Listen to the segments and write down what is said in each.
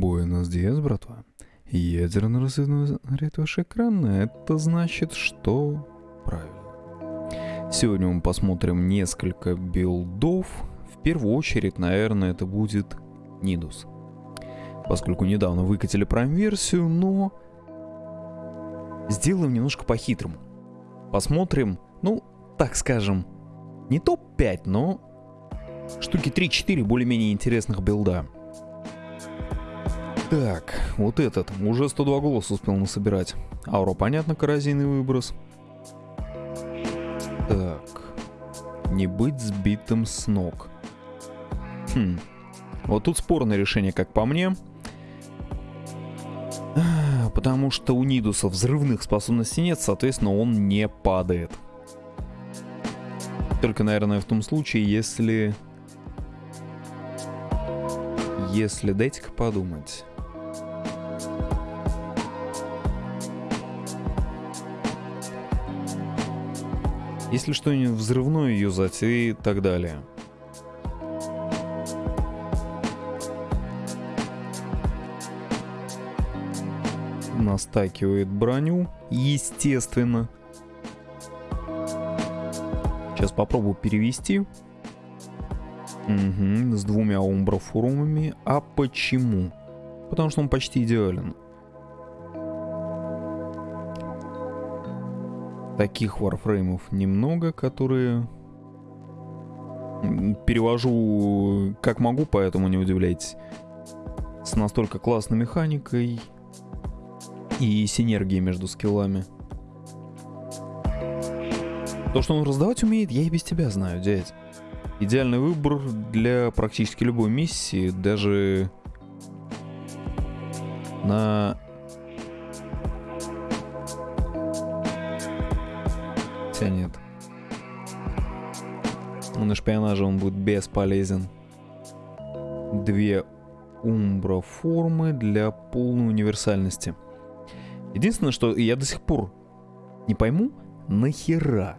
Буэнос Диас, братва. Ядерный разрыв ваш экран, это значит, что правильно. Сегодня мы посмотрим несколько билдов. В первую очередь, наверное, это будет Нидус. Поскольку недавно выкатили Prime-версию, но сделаем немножко по-хитрому. Посмотрим, ну, так скажем, не топ-5, но штуки 3-4 более-менее интересных билда. Так, вот этот. Уже 102 голоса успел насобирать. Аура, понятно, коррозийный выброс. Так. Не быть сбитым с ног. Хм. Вот тут спорное решение, как по мне. Потому что у Нидуса взрывных способностей нет, соответственно, он не падает. Только, наверное, в том случае, если... Если... Дайте-ка подумать. Если что-нибудь взрывное юзать и так далее. Настакивает броню, естественно. Сейчас попробую перевести. Угу, с двумя умброфорумами. А почему? Потому что он почти идеален. Таких варфреймов немного, которые перевожу как могу, поэтому не удивляйтесь. С настолько классной механикой и синергией между скиллами. То, что он раздавать умеет, я и без тебя знаю, дядь. Идеальный выбор для практически любой миссии, даже на Хотя нет. На шпионаже он будет бесполезен. Две умбра формы для полной универсальности. Единственное, что я до сих пор не пойму, нахера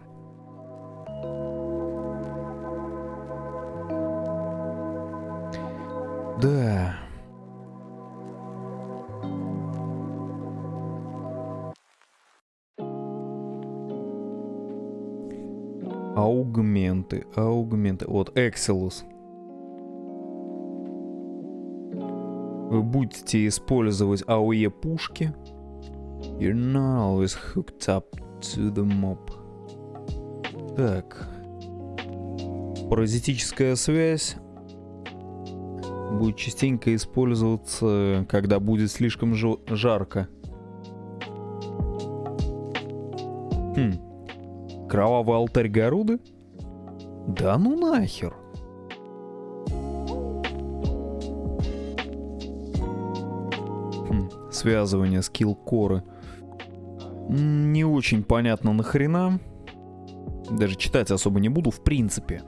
Да. Аугменты, аугменты. Вот, Excelus. Вы будете использовать AOE пушки. You're not always hooked up to the mob. Так. Паразитическая связь будет частенько использоваться, когда будет слишком жарко. Кровавый алтарь Гаруды? Да ну нахер. Хм, связывание скилл коры. Не очень понятно нахрена. Даже читать особо не буду, в принципе.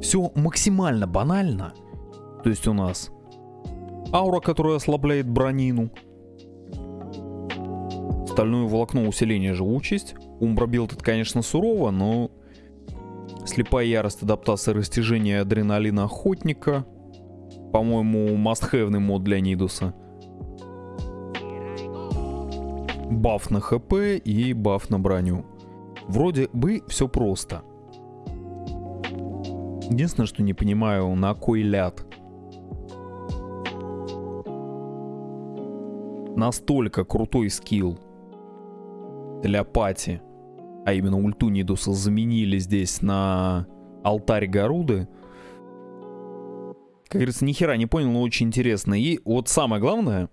Все максимально банально. То есть у нас аура, которая ослабляет бронину. Стальное волокно усиление живучесть. Умбробилд это, конечно, сурово, но слепая ярость, адаптация растяжения адреналина охотника. По-моему, must-have мод для Нидуса. Баф на хп и баф на броню. Вроде бы все просто. Единственное, что не понимаю, на кой ляд. Настолько крутой скилл для пати а именно ульту Нидуса заменили здесь на алтарь Гаруды. Как говорится, ни хера не понял, но очень интересно. И вот самое главное,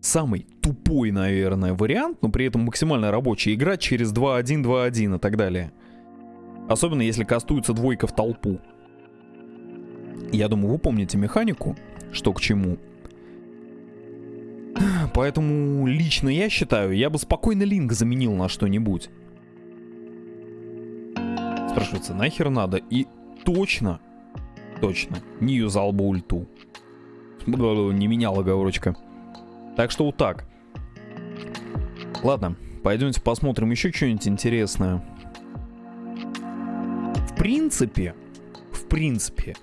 самый тупой, наверное, вариант, но при этом максимально рабочий, играть через 2-1, 2-1 и так далее. Особенно если кастуется двойка в толпу. Я думаю, вы помните механику, что к чему. Поэтому лично я считаю, я бы спокойно линк заменил на что-нибудь. Спрашивается, нахер надо? И точно, точно, не юзал бы ульту. Не меняла оговорочка. Так что вот так. Ладно, пойдемте посмотрим еще что-нибудь интересное. В принципе, в принципе,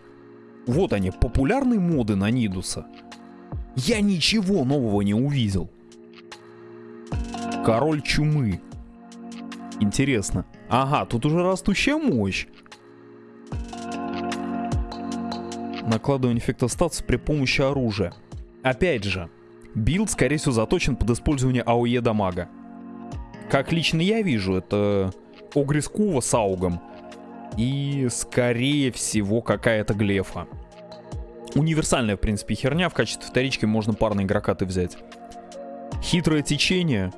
Вот они, популярные моды на Нидуса. Я ничего нового не увидел. Король чумы. Интересно. Ага, тут уже растущая мощь. Накладывание эффекта статуса при помощи оружия. Опять же, билд, скорее всего, заточен под использование AOE дамага. Как лично я вижу, это Огрис Кува с аугом. И, скорее всего, какая-то глефа. Универсальная, в принципе, херня. В качестве вторички можно парные Гракаты взять. Хитрое течение.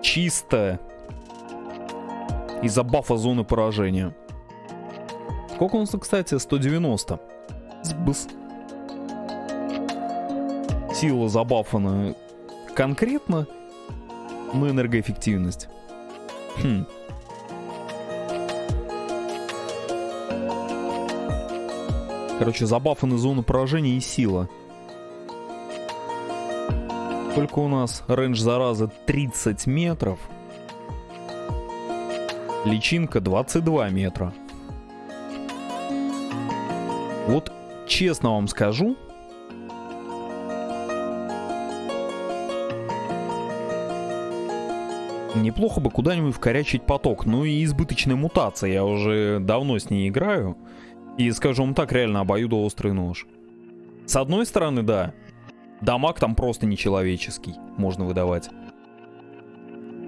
Чисто. Из-за бафа зоны поражения. Сколько у нас, кстати? 190. Сбыс. Сила забафана конкретно на энергоэффективность. Хм. Короче, забафаны зону поражения и сила. Только у нас рейндж заразы 30 метров. Личинка 22 метра. Вот честно вам скажу, неплохо бы куда-нибудь вкорячить поток. Ну и избыточная мутация, я уже давно с ней играю. И, скажу вам так, реально обоюдоострый нож. С одной стороны, да, дамаг там просто нечеловеческий можно выдавать.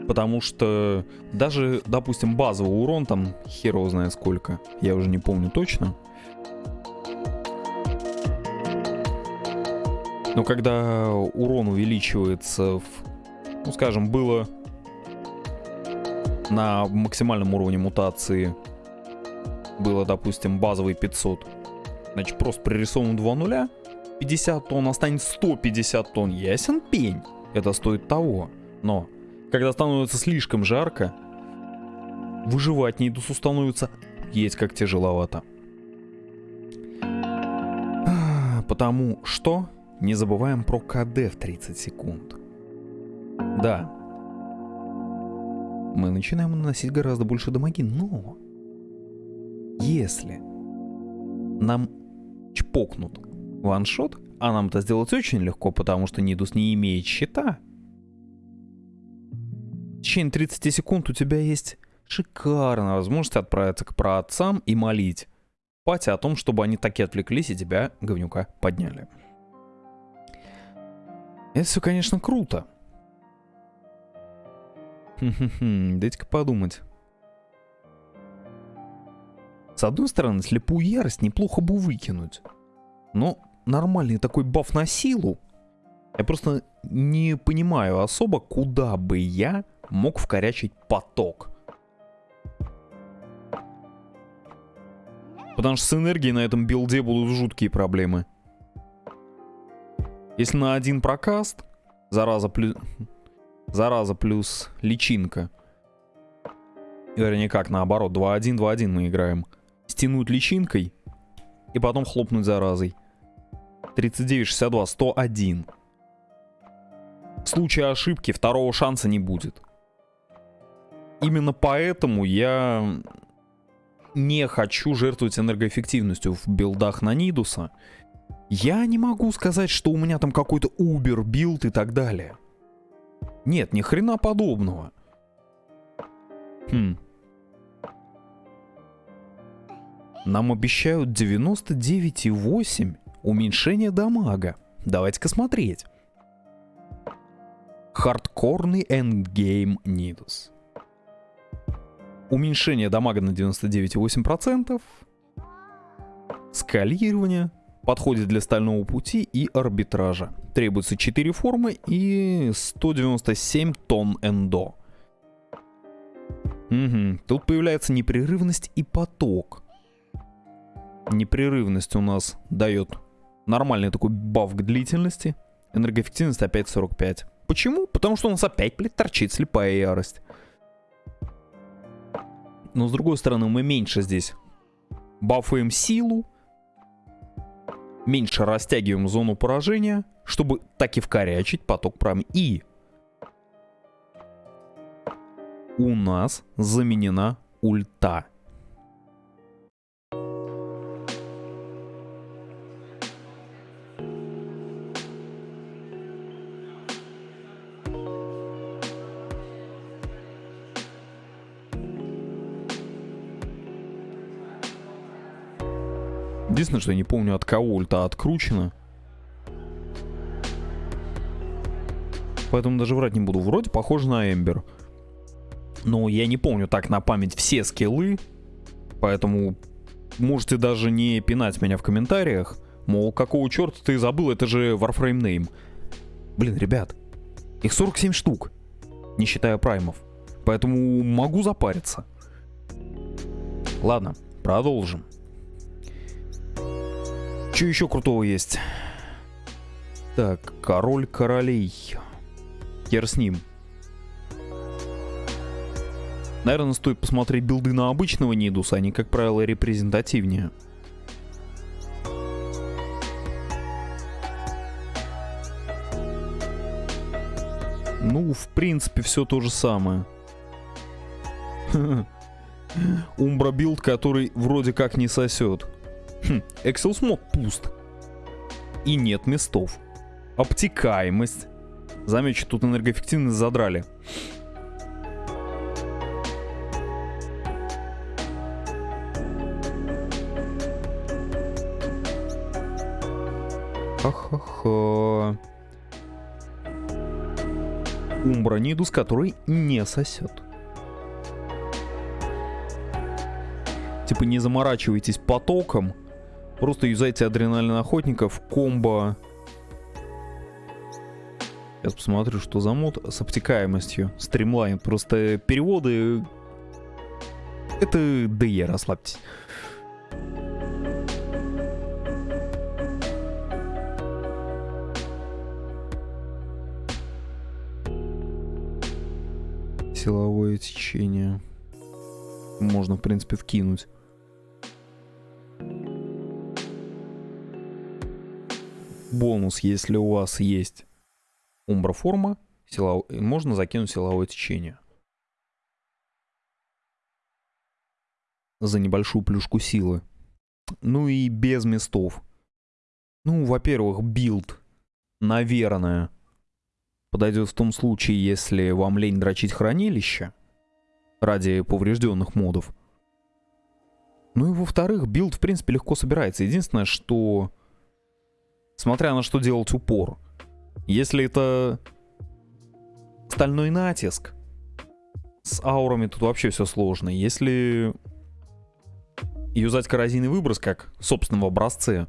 Потому что даже, допустим, базовый урон там хер знает сколько. Я уже не помню точно. Но когда урон увеличивается, в, ну скажем, было на максимальном уровне мутации было, допустим, базовый 500. Значит, просто пририсован 2 нуля, 50 тонн, останет 150 тонн. Ясен пень. Это стоит того. Но, когда становится слишком жарко, выживать Нидусу становится есть как тяжеловато. Потому что не забываем про КД в 30 секунд. Да, мы начинаем наносить гораздо больше дамаги, но если нам чпокнут ваншот, а нам это сделать очень легко, потому что Нидус не имеет щита, течение 30 секунд у тебя есть шикарная возможность отправиться к праотцам и молить пати о том, чтобы они таки отвлеклись и тебя, говнюка, подняли. Это все, конечно, круто. Дайте-ка подумать. С одной стороны, слепую ярость неплохо бы выкинуть. Но нормальный такой баф на силу. Я просто не понимаю особо, куда бы я мог вкорячить поток. Потому что с энергией на этом билде будут жуткие проблемы. Если на один прокаст, зараза плюс... Зараза плюс личинка. Вернее, как наоборот, 2-1, 2-1 мы играем стянуть личинкой и потом хлопнуть заразой. 39, 62, 101. В случае ошибки второго шанса не будет. Именно поэтому я не хочу жертвовать энергоэффективностью в билдах на Нидуса. Я не могу сказать, что у меня там какой-то uber билд и так далее. Нет, ни хрена подобного. Хм. Нам обещают 99,8 уменьшение дамага. Давайте-ка смотреть. Хардкорный endgame Нидус. Уменьшение дамага на 99,8%. Скалирование. Подходит для стального пути и арбитража. Требуется 4 формы и 197 тонн эндо. Угу. Тут появляется непрерывность и поток непрерывность у нас дает нормальный такой баф к длительности. Энергоэффективность опять 45. Почему? Потому что у нас опять, блядь, торчит слепая ярость. Но с другой стороны, мы меньше здесь бафаем силу, меньше растягиваем зону поражения, чтобы так и вкорячить поток прям. И у нас заменена ульта. Единственное, что я не помню, от кого ульта откручена. Поэтому даже врать не буду. Вроде похоже на Эмбер. Но я не помню так на память все скиллы. Поэтому можете даже не пинать меня в комментариях. Мол, какого черта ты забыл, это же Warframe Name. Блин, ребят, их 47 штук, не считая праймов. Поэтому могу запариться. Ладно, продолжим. Что еще крутого есть? Так, король королей. Хер с ним. Наверное, стоит посмотреть билды на обычного Нидуса, они, как правило, репрезентативнее. Ну, в принципе, все то же самое. Умбра билд, который вроде как не сосет. Хм, пуст. И нет местов. Обтекаемость. Замечу, тут энергоэффективность задрали. Ха-ха-ха. Умбра Нидус, который не сосет. Типа не заморачивайтесь потоком, просто юзайте адреналин охотников, комбо. Сейчас посмотрю, что за мод с обтекаемостью. Стримлайн. Просто переводы... Это DE, расслабьтесь. силовое течение. Можно, в принципе, вкинуть. Бонус, если у вас есть умброформа, силов... можно закинуть силовое течение. За небольшую плюшку силы. Ну и без местов. Ну, во-первых, билд, наверное, подойдет в том случае, если вам лень дрочить хранилище ради поврежденных модов. Ну и во-вторых, билд в принципе легко собирается. Единственное, что смотря на что делать упор. Если это стальной натиск, с аурами тут вообще все сложно. Если юзать коррозийный выброс как собственно в образце,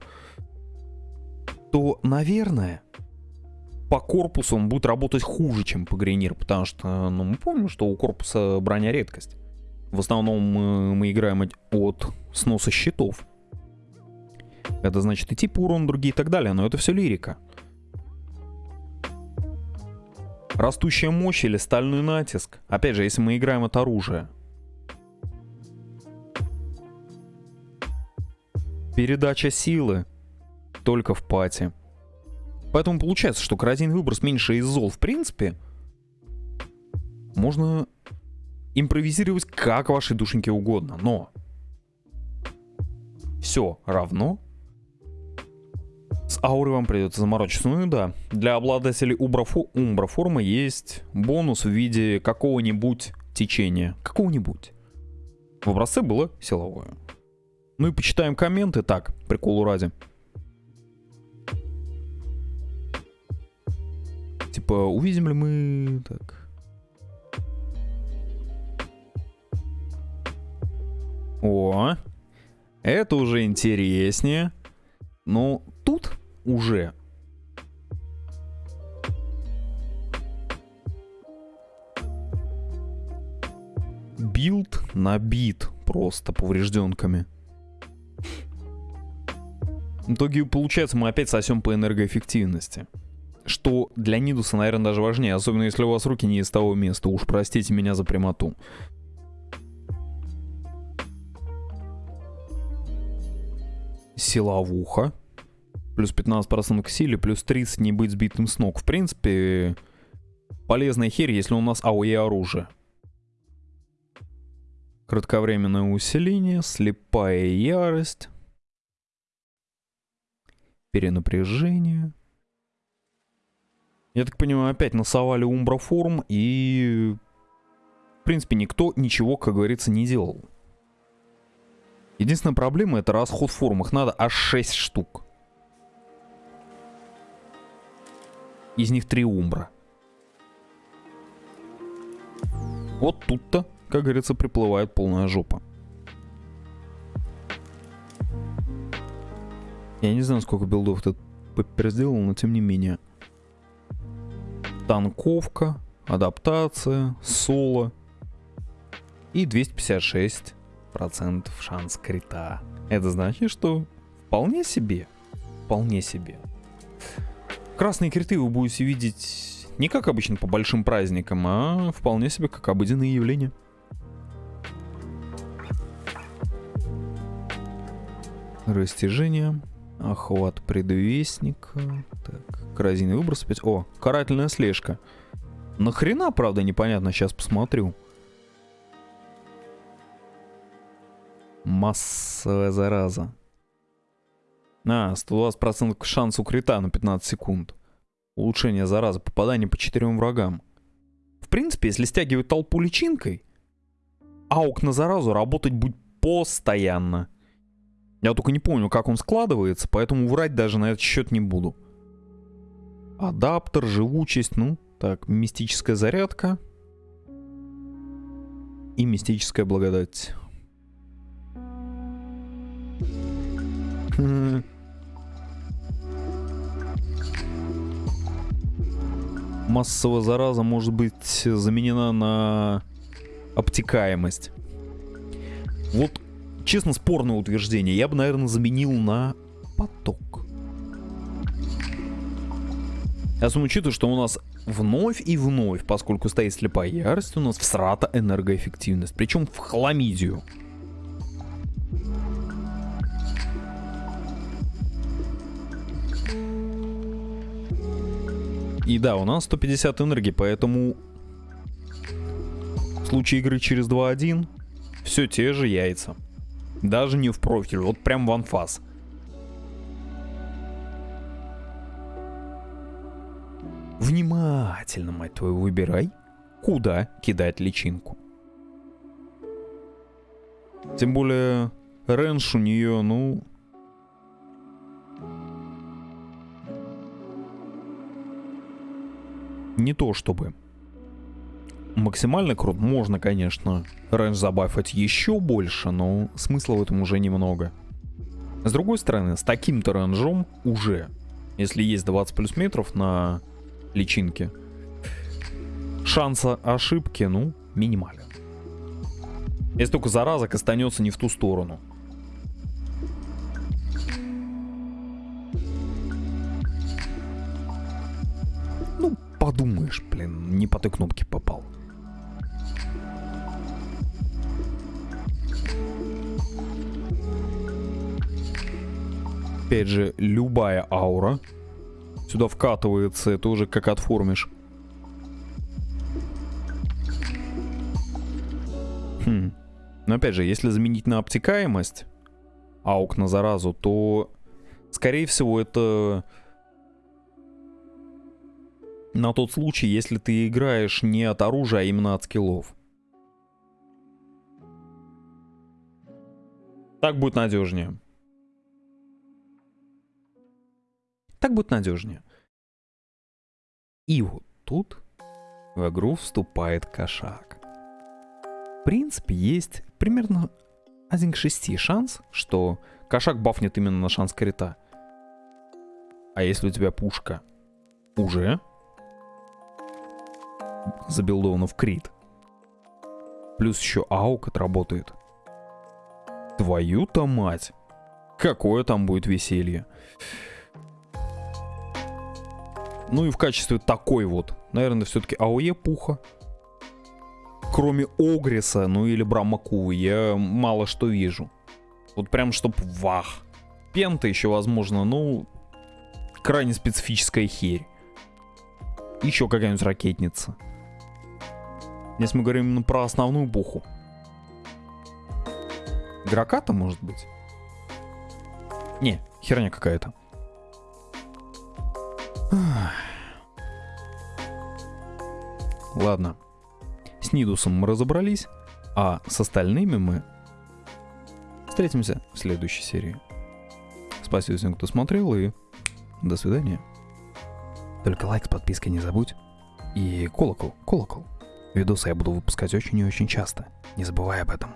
то, наверное, по корпусу он будет работать хуже, чем по Грейнир, потому что, ну, мы помним, что у корпуса броня редкость. В основном мы, мы играем от сноса щитов. Это значит и тип урон, другие и так далее, но это все лирика. Растущая мощь или стальной натиск. Опять же, если мы играем от оружия. Передача силы только в пати. Поэтому получается, что коррозийный выброс меньше из зол в принципе. Можно импровизировать как вашей душеньке угодно, но все равно с аурой вам придется заморочиться. Ну и да, для обладателей умброфо умброформы есть бонус в виде какого-нибудь течения. Какого-нибудь. В образце было силовое. Ну и почитаем комменты. Так, приколу ради. Типа, увидим ли мы... Так. О, это уже интереснее. Тут уже билд набит просто поврежденками. В итоге, получается, мы опять сосем по энергоэффективности что для Нидуса, наверное, даже важнее, особенно если у вас руки не из того места, уж простите меня за прямоту. Силовуха. Плюс 15% к силе, плюс 30 не быть сбитым с ног. В принципе, полезная херь, если у нас АОЕ оружие. Кратковременное усиление, слепая ярость, перенапряжение. Я так понимаю, опять насовали умброформ и... В принципе, никто ничего, как говорится, не делал. Единственная проблема это расход форм. Их надо аж 6 штук. Из них 3 умбра. Вот тут-то, как говорится, приплывает полная жопа. Я не знаю, сколько билдов этот Пеппер сделал, но тем не менее. Танковка, адаптация, соло и 256% шанс крита. Это значит, что вполне себе, вполне себе. Красные криты вы будете видеть не как обычно по большим праздникам, а вполне себе как обыденное явление. Растяжение. Охват предвестника. Так, коррозийный выброс опять. О, карательная слежка. Нахрена, правда, непонятно, сейчас посмотрю. Массовая зараза. А, 120% шанс крита на 15 секунд. Улучшение заразы, попадание по четырем врагам. В принципе, если стягивать толпу личинкой, аук на заразу работать будет постоянно. Я только не помню, как он складывается, поэтому врать даже на этот счет не буду. Адаптер, живучесть, ну, так, мистическая зарядка. И мистическая благодать. Массовая зараза может быть заменена на обтекаемость. Вот честно, спорное утверждение. Я бы, наверное, заменил на поток. Особенно учитывая, что у нас вновь и вновь, поскольку стоит слепая ярость, у нас всрата энергоэффективность. Причем в хламидию. И да, у нас 150 энергии, поэтому в случае игры через 2-1 все те же яйца. Даже не в профиль, вот прям в анфас. Внимательно, мать твою, выбирай, куда кидать личинку. Тем более, range у нее, ну... Не то чтобы максимально крут. Можно, конечно, range забафать еще больше, но смысла в этом уже немного. С другой стороны, с таким-то range ом уже, если есть 20 плюс метров на личинке, шанса ошибки, ну, минимален. Если только зараза останется не в ту сторону. Подумаешь, блин, не по той кнопке попал. Опять же, любая аура сюда вкатывается, это уже как отформишь. Хм. Но опять же, если заменить на обтекаемость аук на заразу, то, скорее всего, это на тот случай, если ты играешь не от оружия, а именно от скиллов. Так будет надежнее. Так будет надежнее. И вот тут в игру вступает кошак. В принципе, есть примерно 1 к 6 шанс, что кошак бафнет именно на шанс крита. А если у тебя пушка уже забилдована в крит, плюс еще аук отработает, твою-то мать, какое там будет веселье. Ну и в качестве такой вот, наверное, все-таки АОЕ Пуха. Кроме Огриса, ну или Брамакувы, я мало что вижу. Вот прям чтоб вах. Пента еще возможно, ну, крайне специфическая херь. Еще какая-нибудь ракетница. Если мы говорим именно про основную пуху. Граката, может быть? Не, херня какая-то. Ладно. С Нидусом мы разобрались, а с остальными мы Встретимся в следующей серии. Спасибо всем, кто смотрел, и до свидания. Только лайк с подпиской не забудь. И колокол, колокол. Видосы я буду выпускать очень и очень часто. Не забывай об этом.